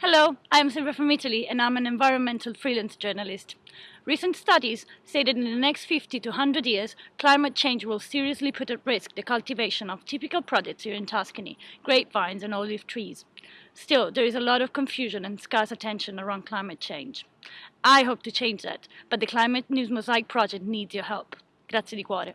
Hello, I'm Silvia from Italy and I'm an environmental freelance journalist. Recent studies say that in the next 50 to 100 years, climate change will seriously put at risk the cultivation of typical products here in Tuscany, grapevines and olive trees. Still, there is a lot of confusion and scarce attention around climate change. I hope to change that, but the Climate News Mosaic project needs your help. Grazie di cuore.